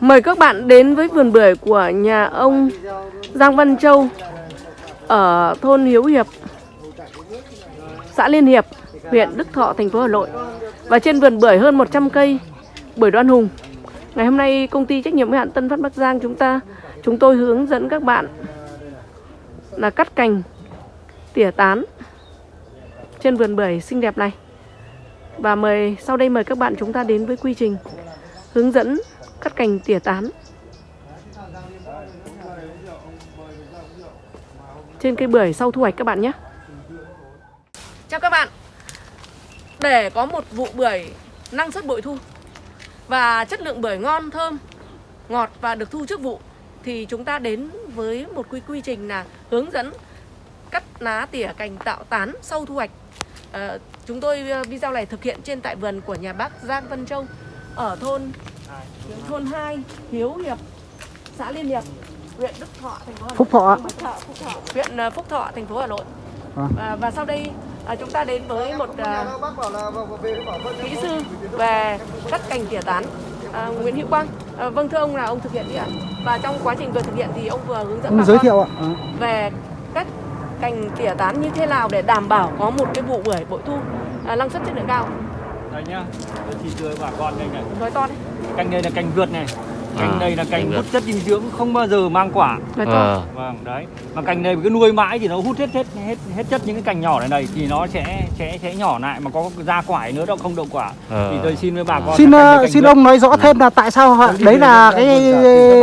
Mời các bạn đến với vườn bưởi của nhà ông Giang Văn Châu ở thôn Hiếu Hiệp, xã Liên Hiệp, huyện Đức Thọ, thành phố Hà Nội. Và trên vườn bưởi hơn 100 cây bưởi đoan hùng. Ngày hôm nay công ty trách nhiệm hữu hạn Tân Phát Bắc Giang chúng ta chúng tôi hướng dẫn các bạn là cắt cành tỉa tán trên vườn bưởi xinh đẹp này. Và mời sau đây mời các bạn chúng ta đến với quy trình hướng dẫn cắt cành tỉa tán trên cây bưởi sau thu hoạch các bạn nhé. Chào các bạn. Để có một vụ bưởi năng suất bội thu và chất lượng bưởi ngon thơm, ngọt và được thu trước vụ thì chúng ta đến với một quy quy trình là hướng dẫn cắt lá tỉa cành tạo tán sau thu hoạch. À, chúng tôi ờ, video này thực hiện trên tại vườn của nhà bác Giang Văn Châu ở thôn thôn 2 Hiếu Hiệp xã Liên Hiệp huyện Đức Thọ thành phố Hà Nội Phúc Thọ. Phúc Thọ huyện ờ, Phúc Thọ thành phố Hà Nội À. à, và sau đây à, chúng ta đến với một à, kỹ sư về cắt cành tỉa tán à, Nguyễn Hữu Quang à, vâng thưa ông là ông thực hiện đi ạ và trong quá trình vừa thực hiện thì ông vừa hướng dẫn Ông giới thiệu ạ. À. về cách cành tỉa tán như thế nào để đảm bảo có một cái vụ bưởi bội thu à, năng suất chất lượng cao Đây nhá, tôi chỉ thưa bà con đây này. nói to đấy Cành này là cành vượt này. Cành À, này là vượt. hút chất dinh dưỡng không bao giờ mang quả. nói to Ờ, Vâng, đấy. Mà cành này cứ nuôi mãi thì nó hút hết hết hết hết chất những cái cành nhỏ này này thì nó sẽ sẽ sẽ nhỏ lại mà có ra quả nữa đâu không đậu quả. Ờ. Thì tôi xin với bà con Xin ờ, xin vượt. ông nói rõ thêm là tại sao họ đấy là cái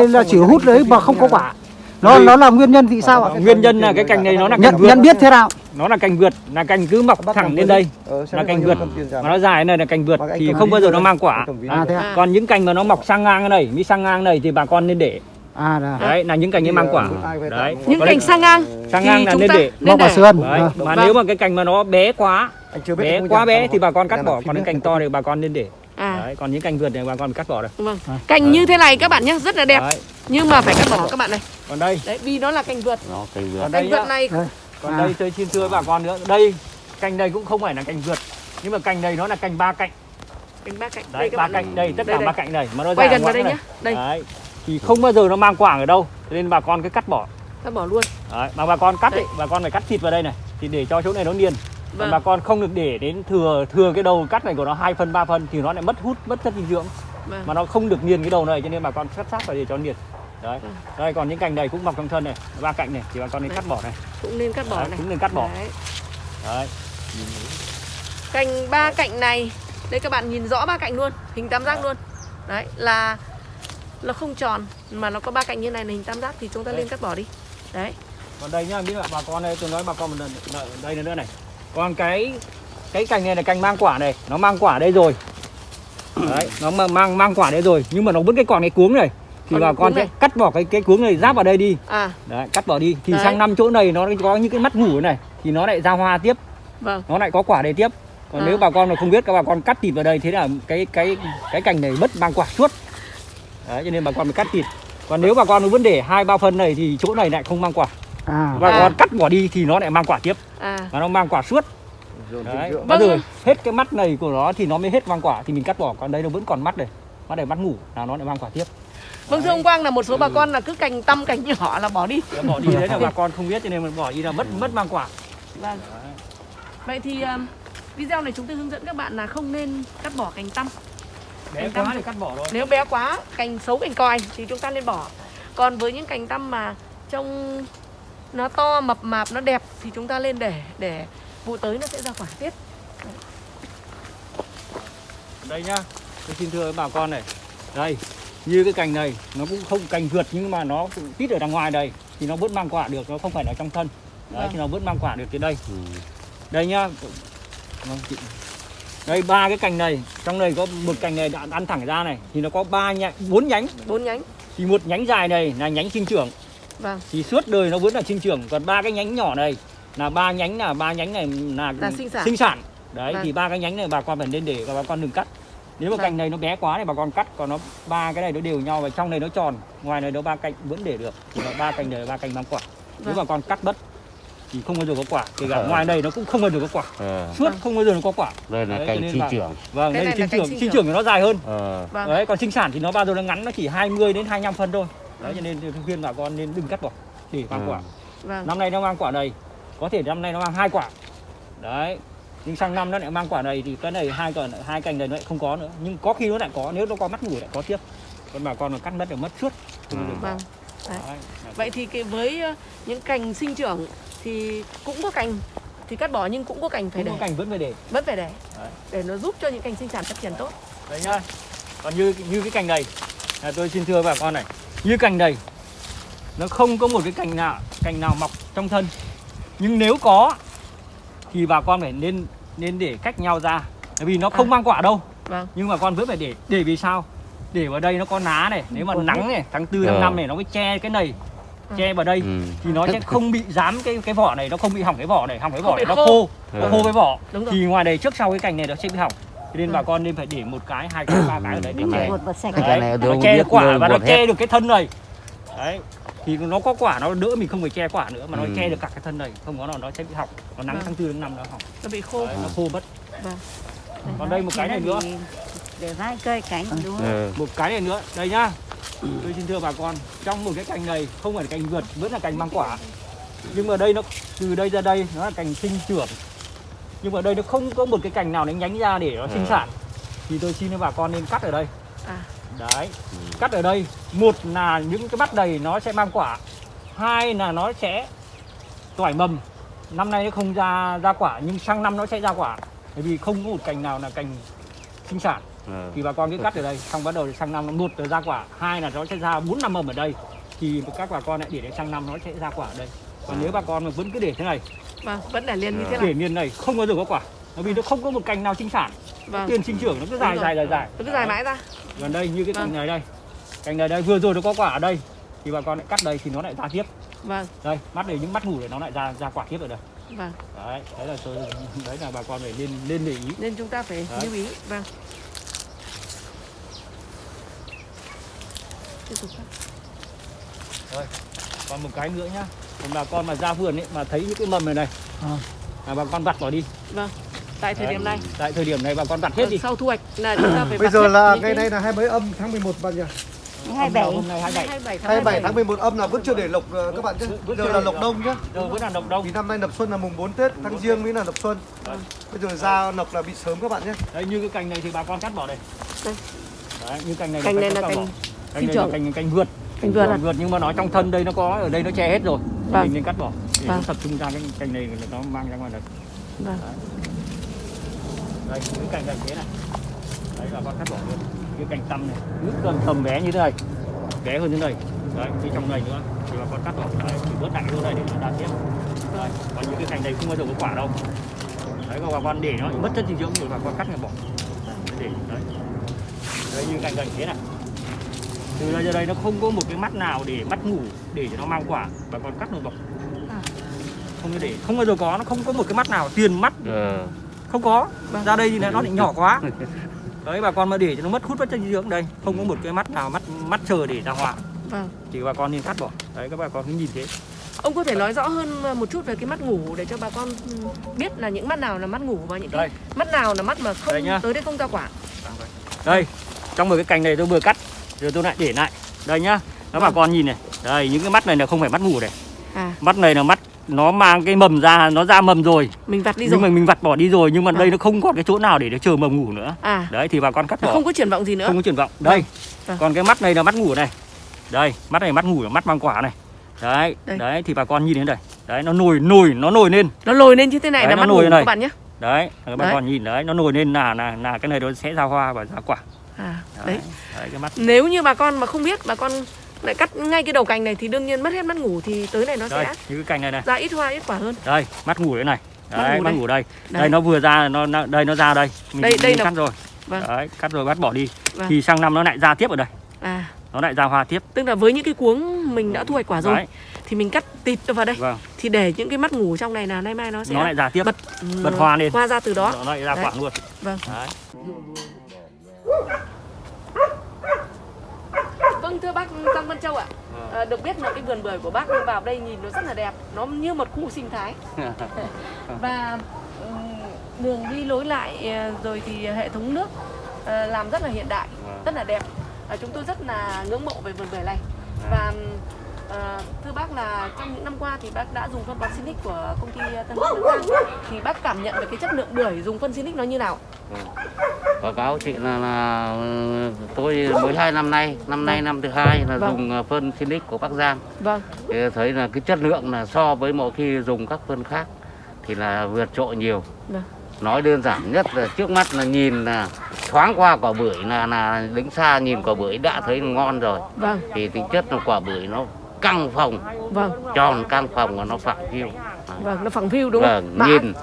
là chỉ hút đấy mà không có quả. Nó nó là nguyên nhân vì sao ạ? Nguyên nhân là cái cành này nó là cành Nhận vượt. nhận biết thế nào? Nó là cành vượt, là cành cứ mọc thẳng lên đây là cành vượt. Mà nó dài này là cành vượt thì không bao giờ nó mang quả. À thế ạ. À. Còn những cành mà nó mọc sang ngang này, mới sang ngang này thì bà con nên để. À Đấy là những cành ấy mang quả. Đấy. những cành sang ngang sang ngang là nên để. mọc vào để. sườn. Vâng. mà Vâng. nếu mà cái cành mà nó bé quá, anh chưa biết bé quá bé thì bà con cắt bỏ, còn cái cành to thì bà con nên để. À Đấy, còn những cành vượt này bà con cắt bỏ được. vâng cành như thế này các bạn nhé rất là đẹp Đấy. nhưng mà phải cắt bỏ các bạn này Còn đây, đấy vì nó là cành vượt nó cây vượt. còn cành đây vượt nhá. này Đây. Còn À. đây tôi xin thưa bà con nữa. Đây, cành này cũng không phải là cành vượt. Nhưng mà cành này nó là cành ba cạnh. cành ba cạnh Đấy, đây các ba bạn cạnh đây, tất Đây, cả đây. ba cạnh này mà nó quay gần vào đây nhé đây Đấy. Thì không bao giờ nó mang quả ở đâu. Cho nên bà con cứ cắt bỏ. cắt bỏ luôn Đấy, mà bà con cắt Đấy. ấy, bà con phải cắt thịt vào đây này thì để cho chỗ này nó niền. Vâng. bà con không được để đến thừa thừa cái đầu cắt này của nó 2 phân 3 phân thì nó lại mất hút, mất chất dinh dưỡng. vâng. Mà nó không được niền cái đầu này cho nên bà con cắt sát vào để cho niền đấy. Ừ. đây còn những cành này cũng mọc trong thân này ba cạnh này thì bà con nên Đấy. cắt bỏ này. Cũng nên cắt bỏ Đấy, này. cũng nên cắt bỏ. Đấy. đấy. Cành ba cạnh này. Đây các bạn nhìn rõ ba cạnh luôn hình tam giác luôn. Đấy là nó không tròn mà nó có ba cạnh như này là hình tam giác thì chúng ta Đấy. nên cắt bỏ đi. Đấy. Còn đây nhá biết là bà con đây tôi nói bà con một lần đây nữa này còn cái cái cành này là cành mang quả này nó mang quả đây rồi. Đấy nó mang mang, mang quả đây rồi. Nhưng mà nó vẫn cái còn cái cuống này. Thì Còn bà con sẽ này. cắt bỏ cái cái cuống này giáp vào đây đi. À. Đấy cắt bỏ đi. Thì Đấy. sang năm chỗ này nó có những cái mắt ngủ này thì nó lại ra hoa tiếp. Vâng. Nó lại có quả đây tiếp. Còn À. nếu bà con mà không biết các bà con cắt thịt vào đây thế là cái cái cái cành này mất mang quả suốt. Đấy cho nên bà con phải cắt thịt. Còn nếu bà con vẫn để hai ba phân này thì chỗ này lại không mang quả À. bà À. con cắt bỏ đi thì nó lại mang quả tiếp. À. Và nó mang quả suốt. Đấy. Vâng. giờ hết cái mắt này của nó thì nó mới hết mang quả. Thì mình cắt bỏ còn đây nó vẫn còn mắt này mắt này mắt ngủ là nó lại mang quả tiếp. Vâng thưa ông Quang là một số bà con là cứ cành tăm cành nhỏ là bỏ đi. Bỏ đi đấy là bà con không biết cho nên mình bỏ đi là mất mất mang quả. Vâng. Vậy thì um, video này chúng tôi hướng dẫn các bạn là không nên cắt bỏ cành tăm. Bé Cành quá tăm. thì cắt bỏ thôi. Nếu bé quá cành xấu cành còi thì chúng ta nên bỏ. Còn với những cành tăm mà trông nó to mập mạp nó đẹp thì chúng ta lên để để vụ tới nó sẽ ra quả tiếp. Đây nhá tôi xin thưa với bà con này. Đây như cái cành này nó cũng không cành vượt nhưng mà nó cũng tít ở đằng ngoài đây thì nó vẫn mang quả được nó không phải là trong thân. Đấy Vâng. thì nó vẫn mang quả được tới đây. Ừ. đây nhá. Vâng, chị- đây ba cái cành này trong này có một cành này đã ăn thẳng ra này thì nó có ba nhánh bốn nhánh. Bốn nhánh. Thì một nhánh dài này là nhánh sinh trưởng vâng thì suốt đời nó vẫn là sinh trưởng còn ba cái nhánh nhỏ này là ba nhánh là ba nhánh này là, Là sinh sản. đấy Vâng. thì ba cái nhánh này bà con phải nên để và bà con đừng cắt nếu mà Vâng. cành này nó bé quá thì bà con cắt còn nó ba cái này nó đều nhau và trong này nó tròn ngoài này nó ba cạnh vẫn để được thì ba cành này ba cành mang quả nếu Vâng. bà con cắt bất thì không bao giờ có quả kể cả Ờ. ngoài đây nó cũng không bao giờ có quả Ờ, suốt không bao giờ nó có quả đây là Đấy, cành sinh là- trưởng. vâng Cái đây là sinh trưởng sinh sinh trưởng. thì nó dài hơn Ờ, Vâng. đấy còn sinh sản thì nó bao giờ nó ngắn nó chỉ 20 đến 25 phân thôi đấy cho nên khuyên bà con nên đừng cắt bỏ chỉ mang Ừ. quả Vâng. năm nay nó mang quả này có thể năm nay nó mang hai quả đấy nhưng sang năm nó lại mang quả này thì cái này hai quả hai cành này nó lại không có nữa nhưng có khi nó lại có nếu nó có mắt ngủ lại có tiếp còn bà con mà cắt mất là mất suốt không Ừ. Vâng. Đấy. Vậy thì cái với những cành sinh trưởng thì cũng có cành thì cắt bỏ nhưng cũng có cành phải Không để có cành vẫn phải để vẫn phải để Đấy. để nó giúp cho những cành sinh sản phát triển tốt. đấy nhá còn như như cái cành này là tôi xin thưa bà con này như cành này nó không có một cái cành nào cành nào mọc trong thân nhưng nếu có thì bà con phải nên nên để cách nhau ra bởi vì nó không À. mang quả đâu Vâng. nhưng mà con vẫn phải để để vì sao để vào đây nó có ná này nếu mà Còn nắng này tháng tư tháng Ờ. năm này nó mới che cái này Ừ. che vào đây ừ. thì nó sẽ không bị dám cái cái vỏ này nó không bị hỏng cái vỏ này hỏng cái vỏ này nó khô. khô nó Ừ. khô cái vỏ Đúng rồi. thì ngoài đây trước sau cái cành này nó sẽ bị hỏng nên Ừ. bà con nên phải để một cái hai cái ba cái ở đây để Ừ. che Bột bột sạch. Cái Đấy, này nó che được quả và nó che được cái thân này đấy thì nó có quả nó đỡ mình không phải che quả nữa mà nó Ừ. che được cả cái thân này không có nó nó sẽ bị hỏng nó nắng Vâng. tháng tư tháng năm nó hỏng Nó bị khô. đấy, nó khô mất Vâng. còn đây một cái này nữa Để vai cây cánh đúng không? Ờ, một cái này nữa đây nhá tôi xin thưa bà con trong một cái cành này không phải là cành vượt vẫn là cành mang quả nhưng mà đây nó từ đây ra đây nó là cành sinh trưởng nhưng mà đây nó không có một cái cành nào nó nhánh ra để nó sinh Ừ. sản. Thì tôi xin bà con nên cắt ở đây. À. đấy. Cắt ở đây một là những cái mắt đầy nó sẽ mang quả hai là nó sẽ toải mầm. Năm nay nó không ra ra quả nhưng sang năm nó sẽ ra quả. Bởi vì không có một cành nào là cành sinh sản. Ờ. thì bà con cứ cắt ở đây. Xong bắt đầu sang năm nó một là ra quả hai là nó sẽ ra bốn năm mầm ở đây. Thì các bà con lại để đến sang năm nó sẽ ra quả ở đây. Còn nếu bà con mà vẫn cứ để thế này Vâng, vẫn để liền như thế Ờ. này. để miền này không bao giờ có quả bởi vì nó không có một cành nào sinh sản Vâng. tiền sinh trưởng nó cứ dài rồi. dài dài dài Nó cứ dài mãi ra. gần đây như cái cành Vâng. này đây cành này đây vừa rồi nó có quả ở đây thì bà con lại cắt đây thì nó lại ra tiếp Vâng, đây mắt này những mắt ngủ để nó lại ra ra quả tiếp ở đây vâng. đấy đấy là tôi đấy là bà con phải nên nên để ý Nên chúng ta phải Đấy. lưu ý. Vâng. Tiếp tục cắt. Còn một cái nữa nhá còn bà con mà ra vườn ấy mà thấy những cái mầm này này Ờ. là bà con vặt bỏ đi Vâng. Tại thời Đấy, điểm này, tại thời điểm này bà con vặt hết ờ, đi sau thu hoạch là chúng ta phải Bây giờ là ngày nay là hai mấy âm tháng 11 bạn nhỉ? Hai bảy. hôm nay 27 27 tháng 27 tháng 11 âm là vẫn chưa để lộc ờ, các bạn chứ. Vẫn Giờ là lộc lộc. đông nhá. Đâu vẫn là độc đông Thì năm nay lập xuân là mùng 4 Tết, tháng riêng mới là lập xuân. Vâng. Bây giờ ra lộc là bị sớm các bạn nhé. Đấy như cái cành này thì bà con cắt bỏ đây. Đây. Đấy, như cành này Cành này là cành cành cành cành vượt. Cành vượt à? Cành vượt nhưng mà nó trong thân đây nó có ở đây nó che hết rồi. Vâng. Mình nên cắt bỏ. Để Vâng. tập trung ra cái cành này là nó mang ra ngoài đây. Vâng. Đây, những cành này thế này. Đấy bà con cắt bỏ luôn. Cái cành tăm này, nước tầm tầm bé như thế này. Bé hơn thế này. Đấy, cái trong này nữa thì bà con cắt bỏ. Đấy, thì bớt lại luôn này để nó ra tiếp. Đấy, còn những cái cành này không bao giờ có quả đâu. Đấy, còn bà con để nó mất chất dinh dưỡng thì bà con cắt này bỏ. Để đấy. Đây như cành cành thế này. Từ đây ra đây nó không có một cái mắt nào để mắt ngủ để cho nó mang quả bà con cắt nó bỏ. À. Không có để, không bao giờ có, nó không có một cái mắt nào tiền mắt Ờ. không có Vâng. ra đây thì nó lại nhỏ quá đấy bà con mà để cho nó mất hút chất dinh dưỡng đây không có một cái mắt nào mắt mắt chờ để ra hoa Vâng. thì bà con nên cắt bỏ đấy các bà con cứ nhìn thế Ông có thể nói rõ hơn một chút về cái mắt ngủ để cho bà con biết là những mắt nào là mắt ngủ và những cái mắt nào là mắt mà không Đây tới đây không ra quả. đây trong một cái cành này tôi vừa cắt rồi tôi lại để lại. Đây nhá. Các bà con nhìn này. Đây những cái mắt này là không phải mắt ngủ này. À, mắt này là mắt nó mang cái mầm ra nó ra mầm rồi. Mình vặt đi nhưng rồi. mà mình vặt bỏ đi rồi nhưng mà Vâng. đây nó không còn cái chỗ nào để nó chờ mầm ngủ nữa. À, đấy thì bà con cắt nó bỏ. không có triển vọng gì nữa. không có triển vọng. Đây. Vâng. còn cái mắt này là mắt ngủ này. Đây mắt này mắt ngủ là mắt mang quả này. Đấy Đây. đấy thì bà con nhìn đến đây. Đấy nó nổi nổi nó nổi lên. Nó lồi lên như thế này Đấy, là mắt ngủ này. các bạn nhé. đấy các Đấy. con nhìn đấy nó nổi lên là là là cái này nó sẽ ra hoa và ra quả À, đấy. đấy cái mắt Nếu như bà con mà không biết bà con lại cắt ngay cái đầu cành này thì đương nhiên mất hết mắt ngủ thì tới này nó đây sẽ như cái cành này này ra ít hoa ít quả hơn. đây mắt ngủ đấy này Mắt đấy ngủ mắt đây. ngủ đây Đây. đây nó vừa ra nó, nó đây nó ra đây mình, Đây- đây mình là- cắt rồi Vâng. đấy cắt rồi bắt bỏ đi Vâng. thì sang năm nó lại ra tiếp ở đây À, nó lại ra hoa tiếp tức là với những cái cuống mình đã thu hoạch quả rồi đấy thì mình cắt tịt vào đây vâng thì để những cái mắt ngủ trong này là nay mai nó sẽ nó lại ra tiếp bật bật hoa lên hoa ra từ đó. nó lại ra Đấy. quả luôn Vâng. đấy Vâng thưa bác Giang Văn Châu ạ. À, được biết là cái vườn bưởi của bác vào đây nhìn nó rất là đẹp, nó như một khu sinh thái. Và ừm, đường đi lối lại ờ, rồi thì hệ thống nước ờ, làm rất là hiện đại, Vâng. rất là đẹp. À, chúng tôi rất là ngưỡng mộ về vườn bưởi này. Và ờ, thưa bác là trong những năm qua thì bác đã dùng phân bón Sinic của công ty Tân Giang thì bác cảm nhận về cái chất lượng bưởi dùng phân Sinic nó như nào? Báo cáo chị là, là tôi mới hai năm nay năm nay năm thứ hai là Vâng. dùng ờ, phân Sinic của Bắc Giang. Vâng, thì thấy là cái chất lượng là so với mọi khi dùng các phân khác thì là vượt trội nhiều. Vâng, nói đơn giản nhất là trước mắt là nhìn là thoáng qua quả bưởi là là đứng xa nhìn quả bưởi đã thấy ngon rồi. Vâng, thì tính chất là quả bưởi nó căng phòng. Vâng, tròn căng phòng và nó phẳng phiu. Vâng, nó phẳng phiu đúng không? vâng nhìn.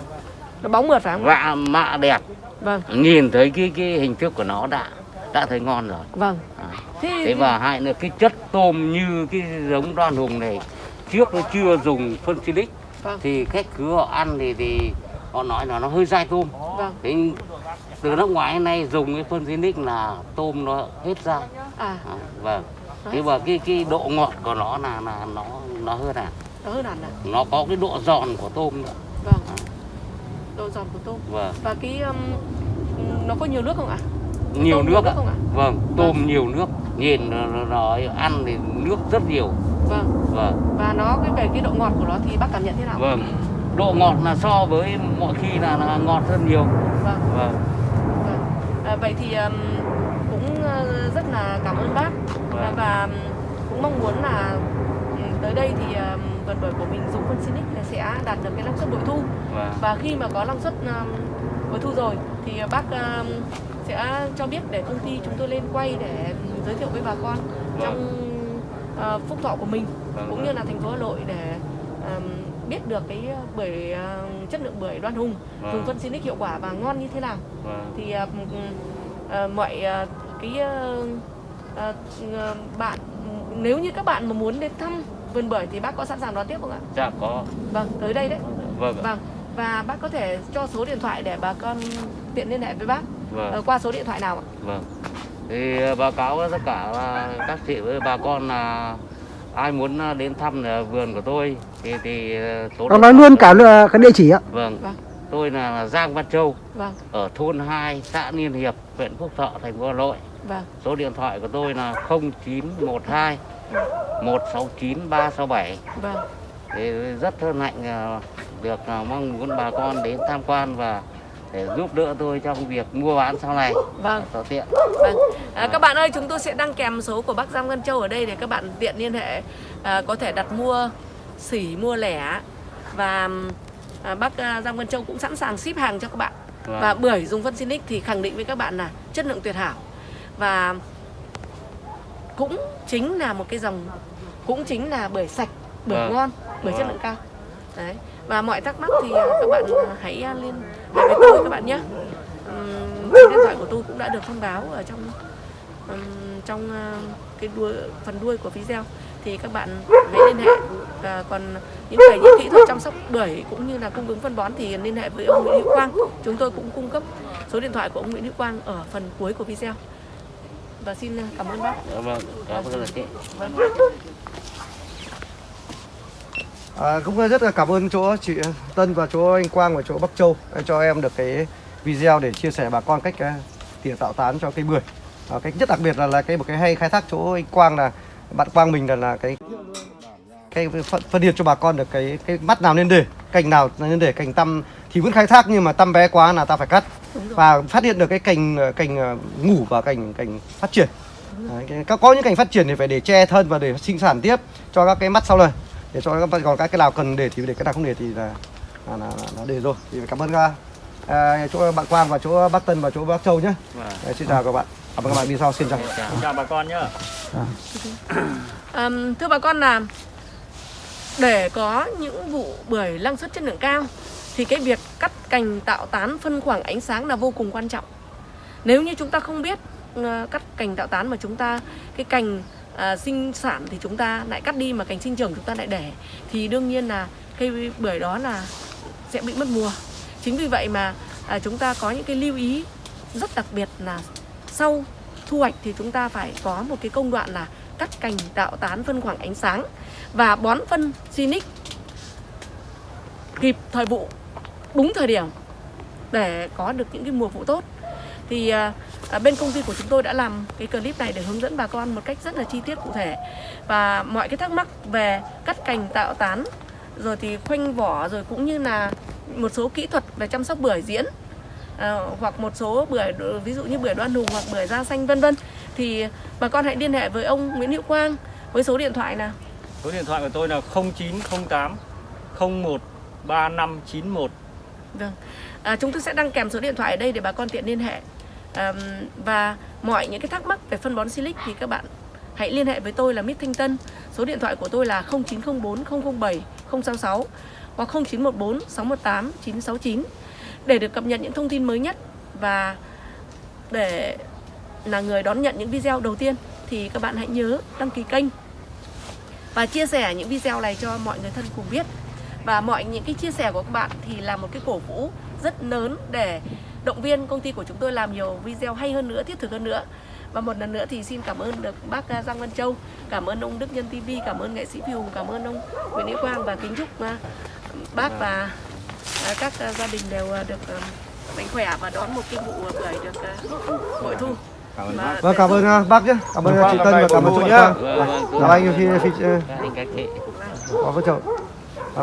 Nó bóng mượt phải không? vạ mạ đẹp Vâng, nhìn thấy cái cái hình thức của nó đã đã thấy ngon rồi vâng. À. Thế, thế và hai nữa cái chất tôm như cái giống đoan hùng này trước nó chưa dùng phân silic Vâng. thì khách cứ họ ăn thì thì họ nói là nó hơi dai tôm vâng, thế từ nước ngoài đến nay dùng cái phân silic là tôm nó hết dai à, à, vâng thế và cái cái độ ngọt của nó là là nó nó hơn à nó hơn hẳn à? nó có cái độ giòn của tôm nữa Vâng. Độ giòn của tôm. vâng Và cái um, nó có nhiều nước không ạ? nhiều tôm nước nước ạ không ạ? vâng tôm nhiều nước nhìn nó, nó, nó ăn thì nước rất nhiều Vâng. vâng Và nó cái về cái độ ngọt của nó thì bác cảm nhận thế nào? vâng độ ngọt là so với mọi khi là, là ngọt hơn nhiều Vâng. vâng vâng. À, vậy thì um, cũng uh, rất là cảm ơn bác Vâng. và um, cũng mong muốn là um, tới đây thì um, vườn bưởi của mình dùng phân Sinic là sẽ đạt được cái năng suất bội thu. Vâng. Và khi mà có năng suất um, bội thu rồi thì bác um, sẽ cho biết để công ty chúng tôi lên quay để giới thiệu với bà con trong uh, phúc thọ của mình Vâng, cũng vâng. như là thành phố Hà Nội để um, biết được cái bưởi uh, chất lượng bưởi đoan hùng Vâng. dùng phân Sinic hiệu quả và ngon như thế nào. Vâng. Thì uh, uh, mọi uh, cái uh, uh, uh, bạn nếu như các bạn mà muốn đến thăm vườn bưởi thì bác có sẵn sàng đón tiếp không ạ? dạ có Vâng, tới đây đấy. vâng ạ. Vâng. Và bác có thể cho số điện thoại để bà con tiện liên hệ với bác vâng Ờ, qua số điện thoại nào ạ? vâng thì ờ, báo cáo với tất cả là các chị với bà con là ai muốn ờ, đến thăm ờ, vườn của tôi thì thì ờ, số nói luôn cả là cái địa chỉ ạ. vâng Vâng. tôi là Giang Văn Châu Vâng, ở thôn 2 xã Liên Hiệp huyện Phúc Thọ thành phố Hà Nội vâng, số điện thoại của tôi là 0912 169 367 vâng. thì rất hân hạnh ờ, được ờ, mong muốn bà con đến tham quan và để giúp đỡ tôi trong việc mua bán sau này Vâng. thuận tiện Vâng. À, các bạn ơi, chúng tôi sẽ đăng kèm số của bác Giang Văn Châu ở đây để các bạn tiện liên hệ à, có thể đặt mua xỉ mua lẻ và à, bác à, Giang Văn Châu cũng sẵn sàng ship hàng cho các bạn. Vâng. Và bưởi dùng phân Sinic thì khẳng định với các bạn là chất lượng tuyệt hảo. Và cũng chính là một cái dòng cũng chính là bưởi sạch, bưởi Vâng. ngon, bưởi chất Vâng. lượng cao. Đấy. Và mọi thắc mắc thì à, các bạn à, hãy à, liên hệ với tôi các bạn nhé. Số điện thoại của tôi cũng đã được thông báo ở trong ừm, trong à, cái đuôi phần đuôi của video thì các bạn hãy liên hệ à, còn những về những kỹ thuật chăm sóc bưởi cũng như là cung ứng phân bón thì liên hệ với ông Nguyễn Hữu Quang chúng tôi cũng cung cấp số điện thoại của ông Nguyễn Hữu Quang ở phần cuối của video và xin à, cảm ơn bác Dạ vâng cảm ơn chị vâng. À, cũng rất là cảm ơn chỗ chị Tân và chỗ anh Quang và chỗ Bắc Châu đã cho em được cái video để chia sẻ bà con cách uh, tỉa tạo tán cho cây bưởi. À, cái nhất đặc biệt là là cái một cái hay khai thác chỗ anh Quang là bạn Quang mình là là cái cái phân, phân biệt cho bà con được cái cái mắt nào nên để cành nào nên để cành tăm thì vẫn khai thác nhưng mà tăm bé quá là ta phải cắt và phát hiện được cái cành ờ, cành ờ, ngủ và cành cành phát triển. Đấy, có- những cành phát triển thì phải để che thân và để sinh sản tiếp cho các cái mắt sau này để cho các còn các cái nào cần để thì để cái nào không để thì là là, là, là, là để rồi. Thì cảm ơn các à, chỗ bạn Quang và chỗ Bắc Tân và chỗ Bắc Châu nhé. Vâng. Đấy, xin chào các bạn. Cảm ơn các bạn đi sau xin chào. Chào. Chào bà con nhá. Ờm, thưa bà con là để có những vụ bưởi năng suất chất lượng cao thì cái việc cắt cành tạo tán phân khoảng ánh sáng là vô cùng quan trọng. Nếu như chúng ta không biết ờ, cắt cành tạo tán mà chúng ta cái cành à, sinh sản thì chúng ta lại cắt đi mà cành sinh trưởng chúng ta lại để thì đương nhiên là cây bưởi đó là sẽ bị mất mùa. Chính vì vậy mà à, chúng ta có những cái lưu ý rất đặc biệt là sau thu hoạch thì chúng ta phải có một cái công đoạn là cắt cành tạo tán phân khoảng ánh sáng và bón phân Sinic kịp thời vụ đúng thời điểm để có được những cái mùa vụ tốt. Thì à, à, bên công ty của chúng tôi đã làm cái clip này để hướng dẫn bà con một cách rất là chi tiết cụ thể. Và mọi cái thắc mắc về cắt cành tạo tán rồi thì khoanh vỏ rồi cũng như là một số kỹ thuật về chăm sóc bưởi diễn à, hoặc một số bưởi ví dụ như bưởi đoan hùng hoặc bưởi da xanh vân vân. Thì bà con hãy liên hệ với ông Nguyễn Hữu Quang với số điện thoại là số điện thoại của tôi là 0908 01 3591 Vâng. À, chúng tôi sẽ đăng kèm số điện thoại ở đây để bà con tiện liên hệ. À, và mọi những cái thắc mắc về phân bón Silic thì các bạn hãy liên hệ với tôi là Mít Thanh Tân. Số điện thoại của tôi là 0904 007 066 hoặc 0914 618 969 để được cập nhật những thông tin mới nhất và để là người đón nhận những video đầu tiên thì các bạn hãy nhớ đăng ký kênh và chia sẻ những video này cho mọi người thân cùng biết và mọi những cái chia sẻ của các bạn thì là một cái cổ vũ rất lớn để động viên công ty của chúng tôi làm nhiều video hay hơn nữa, thiết thực hơn nữa. Và một lần nữa thì xin cảm ơn được bác à, Giang Văn Châu, cảm ơn ông Đức Nhân TV, cảm ơn nghệ sĩ Phi Hùng, cảm ơn ông Nguyễn Hữu Quang và kính chúc à, bác và à, các gia đình đều được mạnh khỏe và đón một cái vụ bưởi được bội thu. Cảm ơn Vâng, cảm ơn bác nhé. Cảm ơn chị Tân và cảm ơn chú. Vâng, vâng, Chào anh phi phi chồng.